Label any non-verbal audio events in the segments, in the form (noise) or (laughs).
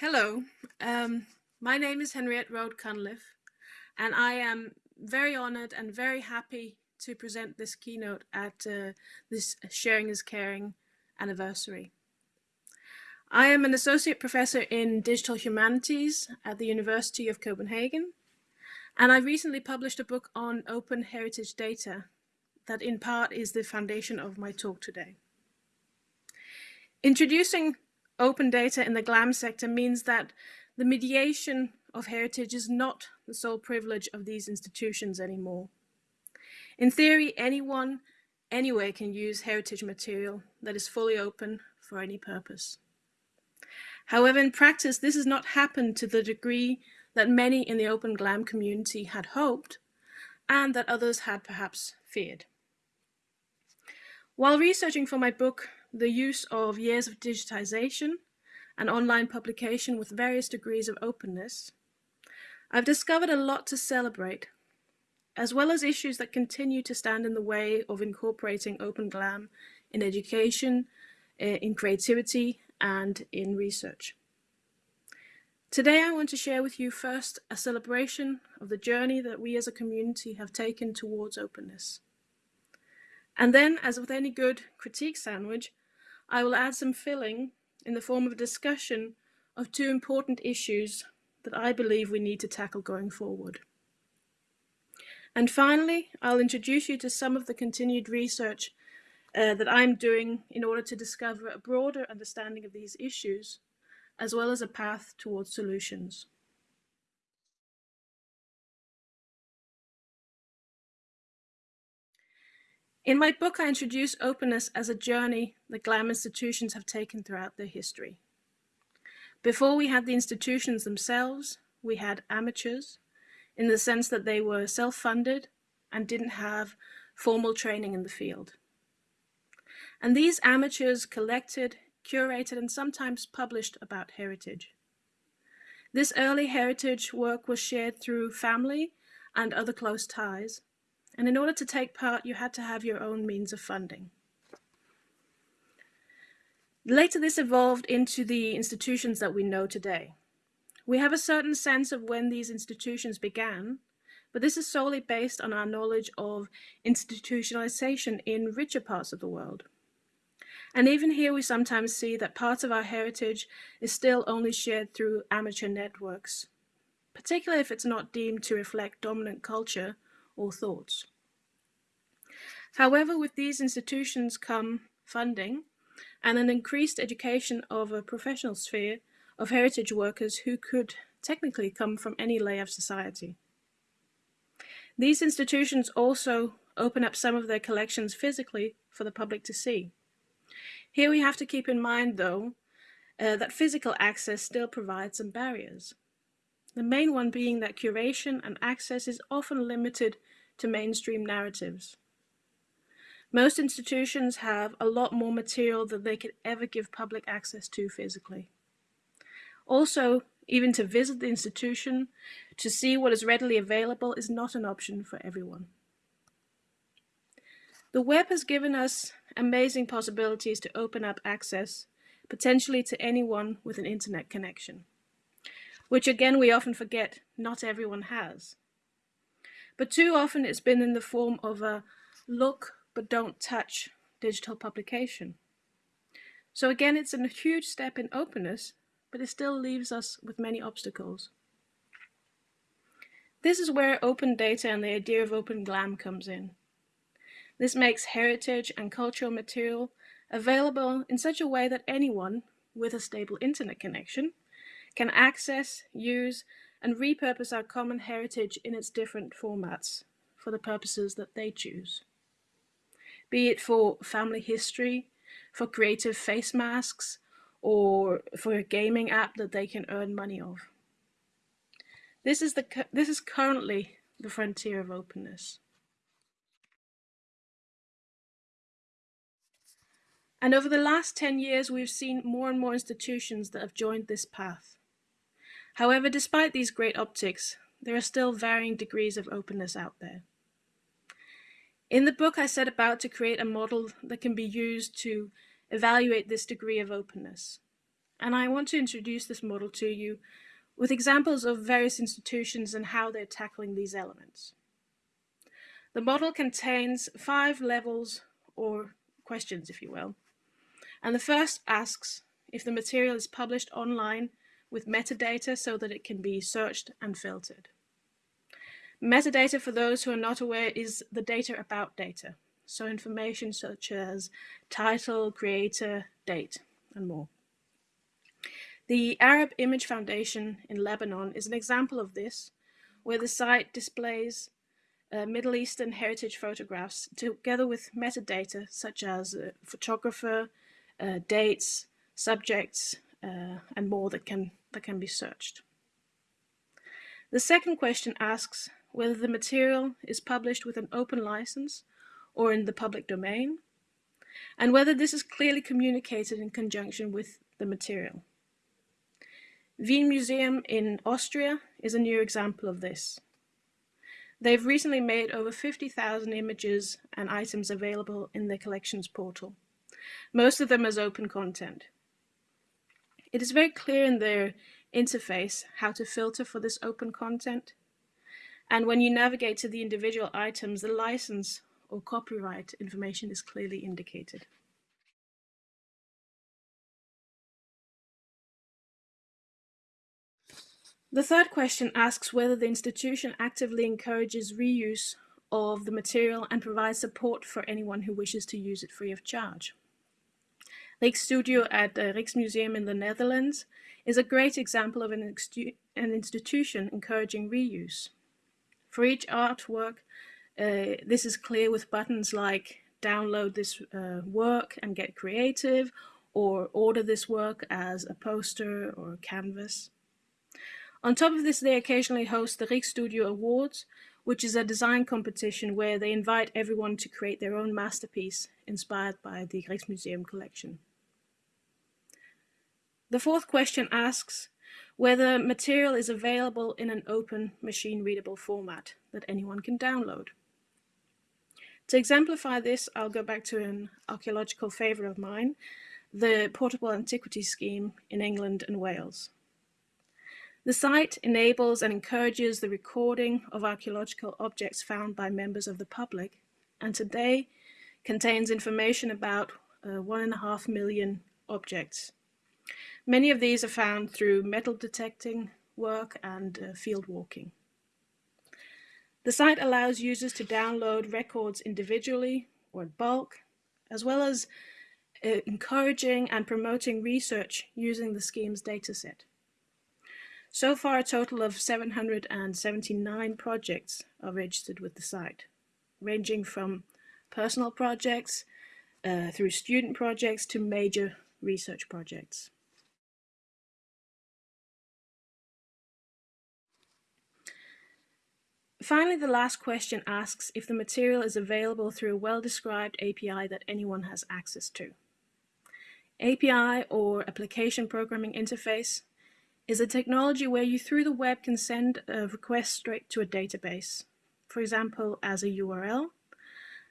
Hello, um, my name is Henriette Roued-Cunliffe, and I am very honored and very happy to present this keynote at uh, this Sharing is Caring anniversary. I am an associate professor in digital humanities at the University of Copenhagen, and I recently published a book on open heritage data that in part is the foundation of my talk today. Introducing open data in the GLAM sector means that the mediation of heritage is not the sole privilege of these institutions anymore. In theory, anyone, anywhere can use heritage material that is fully open for any purpose. However, in practice, this has not happened to the degree that many in the Open GLAM community had hoped and that others had perhaps feared. While researching for my book, the use of years of digitization and online publication with various degrees of openness, I've discovered a lot to celebrate, as well as issues that continue to stand in the way of incorporating Open GLAM in education, eh, in creativity, and in research. Today I want to share with you first a celebration of the journey that we as a community have taken towards openness. And then, as with any good critique sandwich, I will add some filling in the form of a discussion of two important issues that I believe we need to tackle going forward. And finally, I'll introduce you to some of the continued research uh, that I'm doing in order to discover a broader understanding of these issues, as well as a path towards solutions. In my book, I introduce openness as a journey that GLAM institutions have taken throughout their history. Before we had the institutions themselves, we had amateurs in the sense that they were self-funded and didn't have formal training in the field. And these amateurs collected, curated, and sometimes published about heritage. This early heritage work was shared through family and other close ties, and in order to take part, you had to have your own means of funding. Later, this evolved into the institutions that we know today. We have a certain sense of when these institutions began, but this is solely based on our knowledge of institutionalization in richer parts of the world. And even here, we sometimes see that parts of our heritage is still only shared through amateur networks, particularly if it's not deemed to reflect dominant culture or thoughts. However, with these institutions come funding and an increased education of a professional sphere of heritage workers who could technically come from any lay of society. These institutions also open up some of their collections physically for the public to see. Here we have to keep in mind, though, uh, that physical access still provides some barriers. The main one being that curation and access is often limited to mainstream narratives. Most institutions have a lot more material than they could ever give public access to physically. Also, even to visit the institution, to see what is readily available is not an option for everyone. The web has given us amazing possibilities to open up access, potentially to anyone with an internet connection, which again we often forget not everyone has. But too often it's been in the form of a look but don't touch digital publication. So again, it's a huge step in openness, but it still leaves us with many obstacles. This is where open data and the idea of open GLAM comes in. This makes heritage and cultural material available in such a way that anyone with a stable internet connection can access, use, and repurpose our common heritage in its different formats for the purposes that they choose. Be it for family history, for creative face masks, or for a gaming app that they can earn money of. This is, the, this is currently the frontier of openness. And over the last 10 years, we've seen more and more institutions that have joined this path. However, despite these great optics, there are still varying degrees of openness out there. In the book, I set about to create a model that can be used to evaluate this degree of openness. and I want to introduce this model to you with examples of various institutions and how they're tackling these elements. The model contains five levels or questions, if you will. And the first asks if the material is published online with metadata so that it can be searched and filtered. Metadata, for those who are not aware, is the data about data. So information such as title, creator, date, and more. The Arab Image Foundation in Lebanon is an example of this, where the site displays uh, Middle Eastern heritage photographs together with metadata such as uh, photographer, uh, dates, subjects, uh, and more that can, that can be searched. The second question asks whether the material is published with an open license or in the public domain, and whether this is clearly communicated in conjunction with the material. Wien Museum in Austria is a new example of this. They've recently made over 50,000 images and items available in their collections portal, most of them as open content. It is very clear in their interface how to filter for this open content. And when you navigate to the individual items, the license or copyright information is clearly indicated. The third question asks whether the institution actively encourages reuse of the material and provides support for anyone who wishes to use it free of charge. Rijksstudio at the Rijksmuseum in the Netherlands is a great example of an, an institution encouraging reuse. For each artwork, uh, this is clear with buttons like download this uh, work and get creative, or order this work as a poster or a canvas. On top of this, they occasionally host the Rijksstudio Awards, which is a design competition where they invite everyone to create their own masterpiece inspired by the Rijksmuseum collection. The fourth question asks whether material is available in an open machine-readable format that anyone can download. To exemplify this, I'll go back to an archaeological favourite of mine, the Portable Antiquities Scheme in England and Wales. The site enables and encourages the recording of archaeological objects found by members of the public, and today contains information about uh, one and a half million objects. Many of these are found through metal detecting work and uh, field walking. The site allows users to download records individually or in bulk, as well as uh, encouraging and promoting research using the scheme's dataset. So far, a total of 779 projects are registered with the site, ranging from personal projects uh, through student projects to major research projects. Finally, the last question asks if the material is available through a well-described API that anyone has access to. API, or Application Programming Interface, is a technology where you through the web can send a request straight to a database, for example as a URL,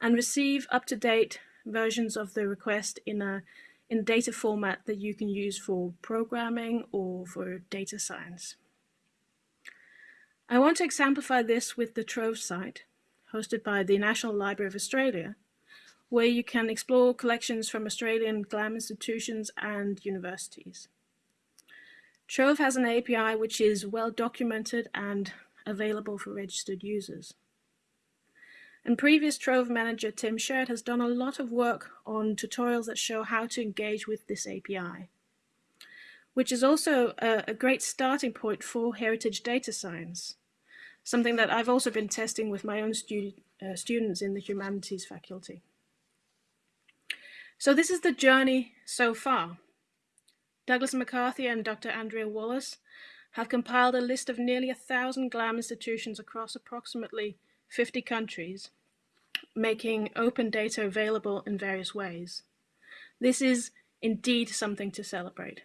and receive up-to-date versions of the request in a in data format that you can use for programming or for data science. I want to exemplify this with the Trove site, hosted by the National Library of Australia, where you can explore collections from Australian GLAM institutions and universities. Trove has an API which is well documented and available for registered users. And previous Trove manager Tim Sherratt has done a lot of work on tutorials that show how to engage with this API, which is also a, a great starting point for heritage data science, something that I've also been testing with my own uh, students in the humanities faculty. So this is the journey so far. Douglas McCarthy and Dr. Andrea Wallace have compiled a list of nearly a thousand GLAM institutions across approximately 50 countries, making open data available in various ways. This is indeed something to celebrate.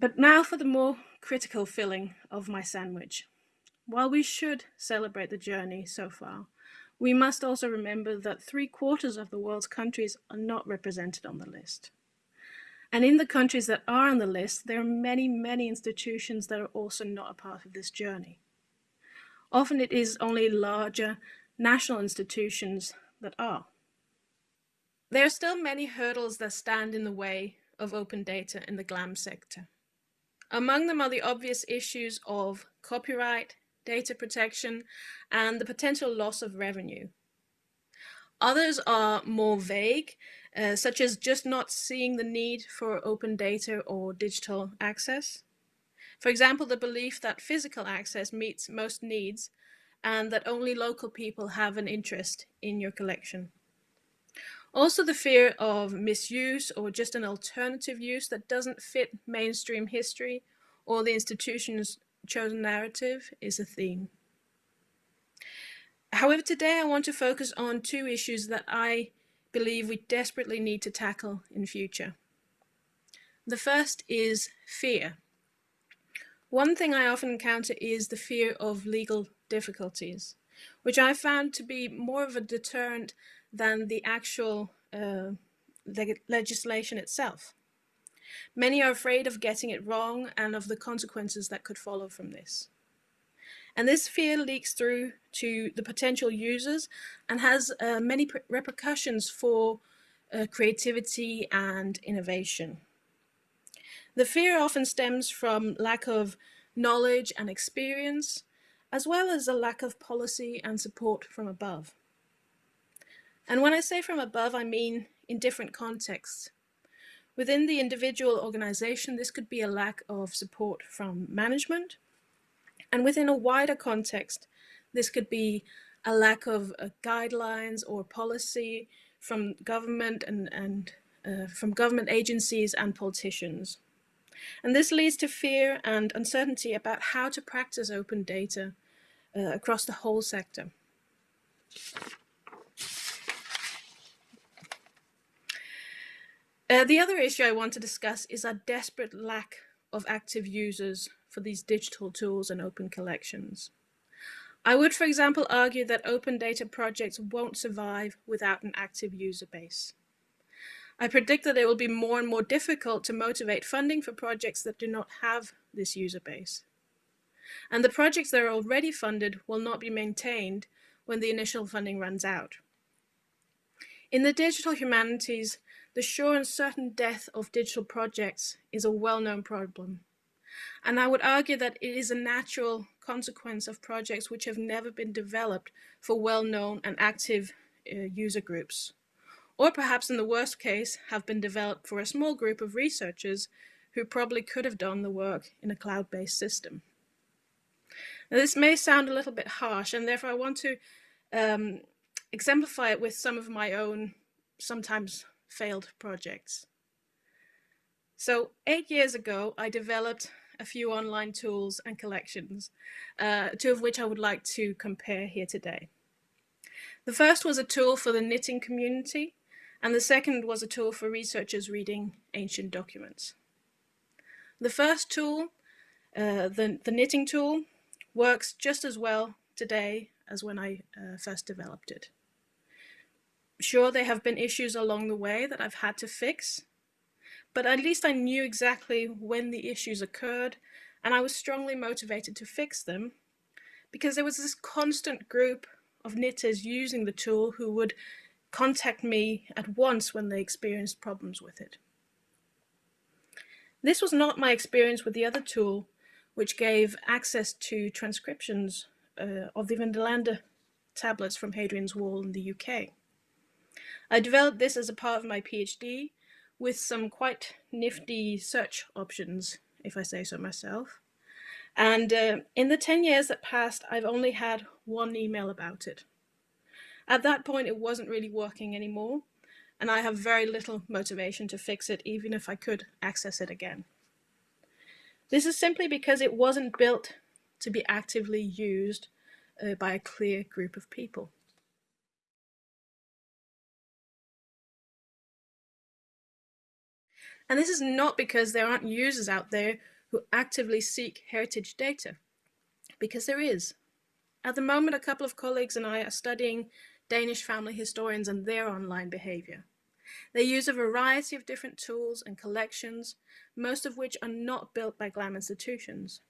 But now for the more critical filling of my sandwich. While we should celebrate the journey so far, we must also remember that three quarters of the world's countries are not represented on the list. And in the countries that are on the list, there are many, many institutions that are also not a part of this journey. Often it is only larger national institutions that are. There are still many hurdles that stand in the way of open data in the GLAM sector. Among them are the obvious issues of copyright, data protection, and the potential loss of revenue. Others are more vague, uh, such as just not seeing the need for open data or digital access. For example, the belief that physical access meets most needs and that only local people have an interest in your collection. Also the fear of misuse or just an alternative use that doesn't fit mainstream history or the institution's chosen narrative is a theme. However, today I want to focus on two issues that I believe we desperately need to tackle in future. The first is fear. One thing I often encounter is the fear of legal difficulties, which I found to be more of a deterrent than the actual uh, leg legislation itself. Many are afraid of getting it wrong and of the consequences that could follow from this. And this fear leaks through to the potential users and has uh, many repercussions for uh, creativity and innovation. The fear often stems from lack of knowledge and experience, as well as a lack of policy and support from above. And when I say from above, I mean in different contexts. Within the individual organization, this could be a lack of support from management. And within a wider context, this could be a lack of uh, guidelines or policy from government and, and uh, from government agencies and politicians. And this leads to fear and uncertainty about how to practice open data uh, across the whole sector. Uh, the other issue I want to discuss is our desperate lack of active users for these digital tools and open collections. I would, for example, argue that open data projects won't survive without an active user base. I predict that it will be more and more difficult to motivate funding for projects that do not have this user base. And the projects that are already funded will not be maintained when the initial funding runs out. In the digital humanities, the sure and certain death of digital projects is a well-known problem. And I would argue that it is a natural consequence of projects which have never been developed for well-known and active uh, user groups. Or perhaps in the worst case, have been developed for a small group of researchers who probably could have done the work in a cloud-based system. Now, this may sound a little bit harsh, and therefore I want to um, exemplify it with some of my own sometimes failed projects. So eight years ago, I developed a few online tools and collections, uh, two of which I would like to compare here today. The first was a tool for the knitting community, and the second was a tool for researchers reading ancient documents. The first tool, uh, the, the knitting tool, works just as well today as when I uh, first developed it. Sure, there have been issues along the way that I've had to fix, but at least I knew exactly when the issues occurred and I was strongly motivated to fix them because there was this constant group of knitters using the tool who would contact me at once when they experienced problems with it. This was not my experience with the other tool, which gave access to transcriptions uh, of the Vindolanda tablets from Hadrian's Wall in the UK. I developed this as a part of my PhD with some quite nifty search options, if I say so myself. And uh, in the 10 years that passed, I've only had one email about it. At that point, it wasn't really working anymore, and I have very little motivation to fix it, even if I could access it again. This is simply because it wasn't built to be actively used uh, by a clear group of people. And this is not because there aren't users out there who actively seek heritage data, because there is. At the moment, a couple of colleagues and I are studying Danish family historians and their online behavior. They use a variety of different tools and collections, most of which are not built by GLAM institutions.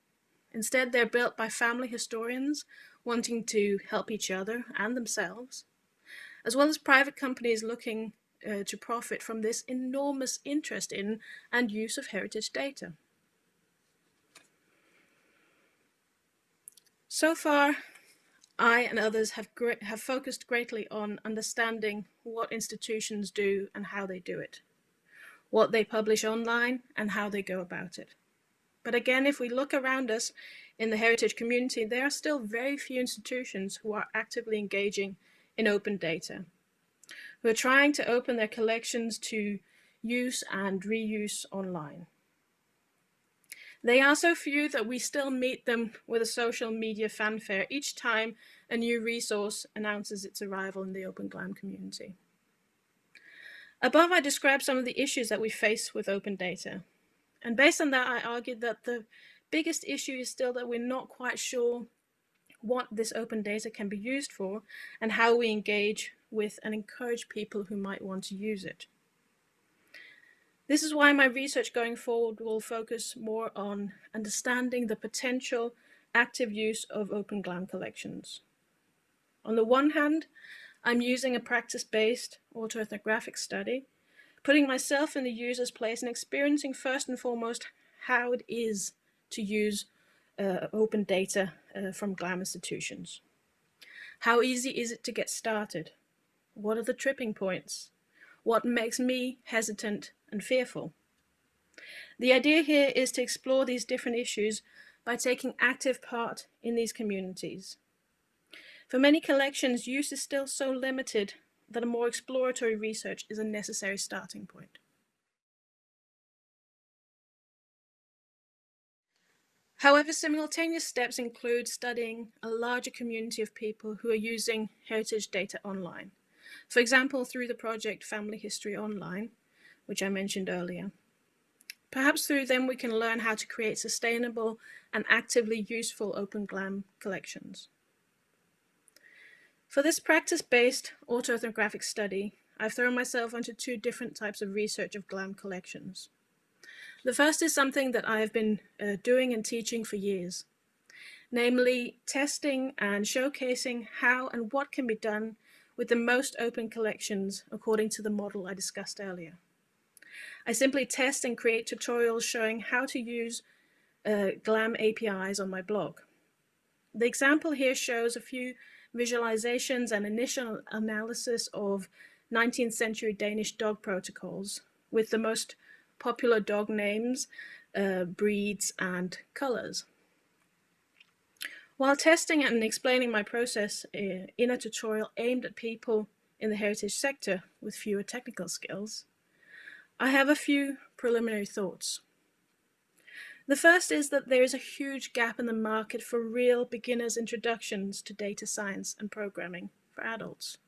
Instead, they're built by family historians wanting to help each other and themselves, as well as private companies looking uh, to profit from this enormous interest in and use of heritage data. So far, I and others have, have focused greatly on understanding what institutions do and how they do it, what they publish online and how they go about it. But again, if we look around us in the heritage community, there are still very few institutions who are actively engaging in open data who are trying to open their collections to use and reuse online. They are so few that we still meet them with a social media fanfare each time a new resource announces its arrival in the Open GLAM community. Above, I describe some of the issues that we face with open data. And based on that, I argued that the biggest issue is still that we're not quite sure what this open data can be used for and how we engage with and encourage people who might want to use it. This is why my research going forward will focus more on understanding the potential active use of Open GLAM collections. On the one hand, I'm using a practice-based autoethnographic study, putting myself in the user's place and experiencing first and foremost how it is to use uh, open data uh, from GLAM institutions. How easy is it to get started? What are the tripping points? What makes me hesitant and fearful? The idea here is to explore these different issues by taking active part in these communities. For many collections, use is still so limited that a more exploratory research is a necessary starting point. However, simultaneous steps include studying a larger community of people who are using heritage data online. For example, through the project Family History Online, which I mentioned earlier. Perhaps through them we can learn how to create sustainable and actively useful Open GLAM collections. For this practice-based autoethnographic study, I've thrown myself onto two different types of research of GLAM collections. The first is something that I have been uh, doing and teaching for years, namely testing and showcasing how and what can be done with the most open collections according to the model I discussed earlier. I simply test and create tutorials showing how to use uh, GLAM APIs on my blog. The example here shows a few visualizations and initial analysis of 19th century Danish dog protocols with the most popular dog names, uh, breeds and colors. While testing and explaining my process uh, in a tutorial aimed at people in the heritage sector with fewer technical skills, I have a few preliminary thoughts. The first is that there is a huge gap in the market for real beginner's introductions to data science and programming for adults.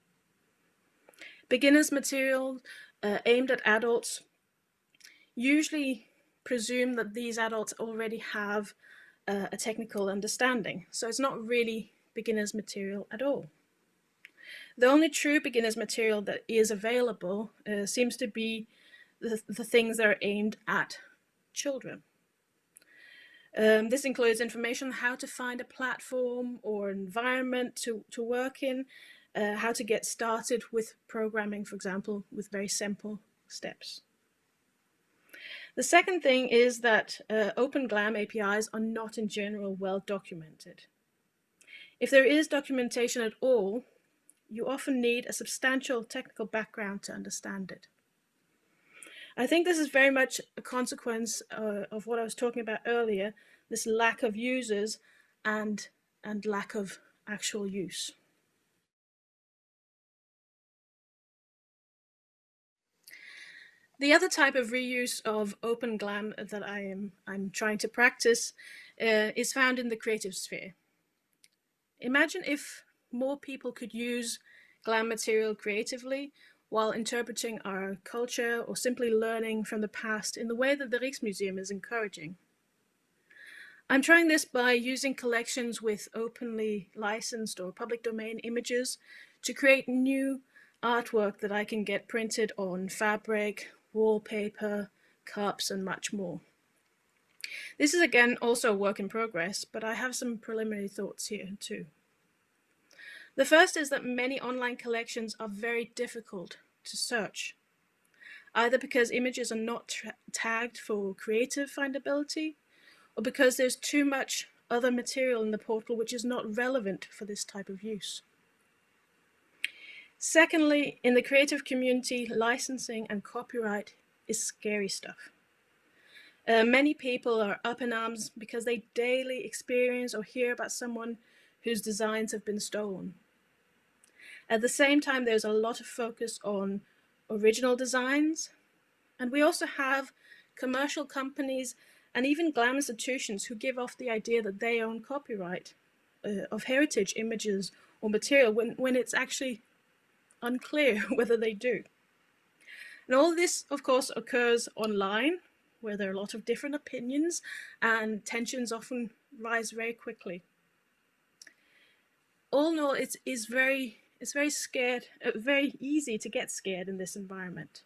Beginner's material uh, aimed at adults usually presume that these adults already have uh, a technical understanding. So it's not really beginner's material at all. The only true beginner's material that is available uh, seems to be the, the things that are aimed at children. Um, this includes information on how to find a platform or environment to, to work in, uh, how to get started with programming, for example, with very simple steps. The second thing is that uh, Open GLAM APIs are not in general well documented. If there is documentation at all, you often need a substantial technical background to understand it. I think this is very much a consequence uh, of what I was talking about earlier, this lack of users and, and lack of actual use. The other type of reuse of open GLAM that I am I'm trying to practice uh, is found in the creative sphere. Imagine if more people could use GLAM material creatively while interpreting our culture or simply learning from the past in the way that the Rijksmuseum is encouraging. I'm trying this by using collections with openly licensed or public domain images to create new artwork that I can get printed on fabric, wallpaper, cups, and much more. This is again also a work in progress, but I have some preliminary thoughts here too. The first is that many online collections are very difficult to search, either because images are not tagged for creative findability, or because there's too much other material in the portal which is not relevant for this type of use. Secondly, in the creative community, licensing and copyright is scary stuff. Uh, many people are up in arms because they daily experience or hear about someone whose designs have been stolen. At the same time, there's a lot of focus on original designs, and we also have commercial companies and even glam institutions who give off the idea that they own copyright uh, of heritage images or material when, when it's actually unclear (laughs) whether they do. And all this, of course, occurs online, where there are a lot of different opinions and tensions often rise very quickly. All in all, it is very, it's very scared, uh, very easy to get scared in this environment.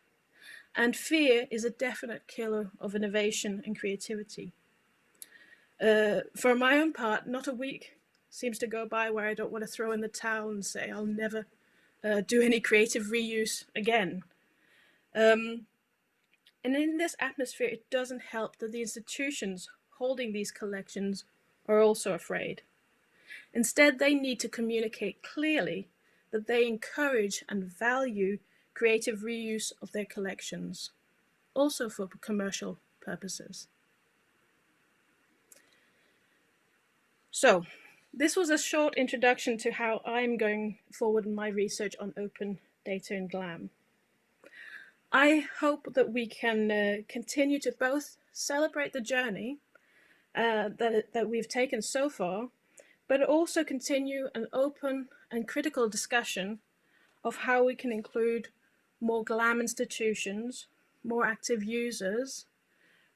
And fear is a definite killer of innovation and creativity. Uh, for my own part, not a week seems to go by where I don't want to throw in the towel and say I'll never uh, do any creative reuse again. Um, and in this atmosphere, it doesn't help that the institutions holding these collections are also afraid. Instead, they need to communicate clearly that they encourage and value creative reuse of their collections, also for commercial purposes. So, this was a short introduction to how I'm going forward in my research on open data in GLAM. I hope that we can uh, continue to both celebrate the journey uh, that, that we've taken so far, but also continue an open and critical discussion of how we can include more GLAM institutions, more active users,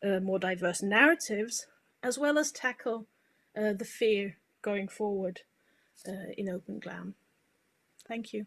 uh, more diverse narratives, as well as tackle uh, the fear going forward uh, in Open GLAM. Thank you.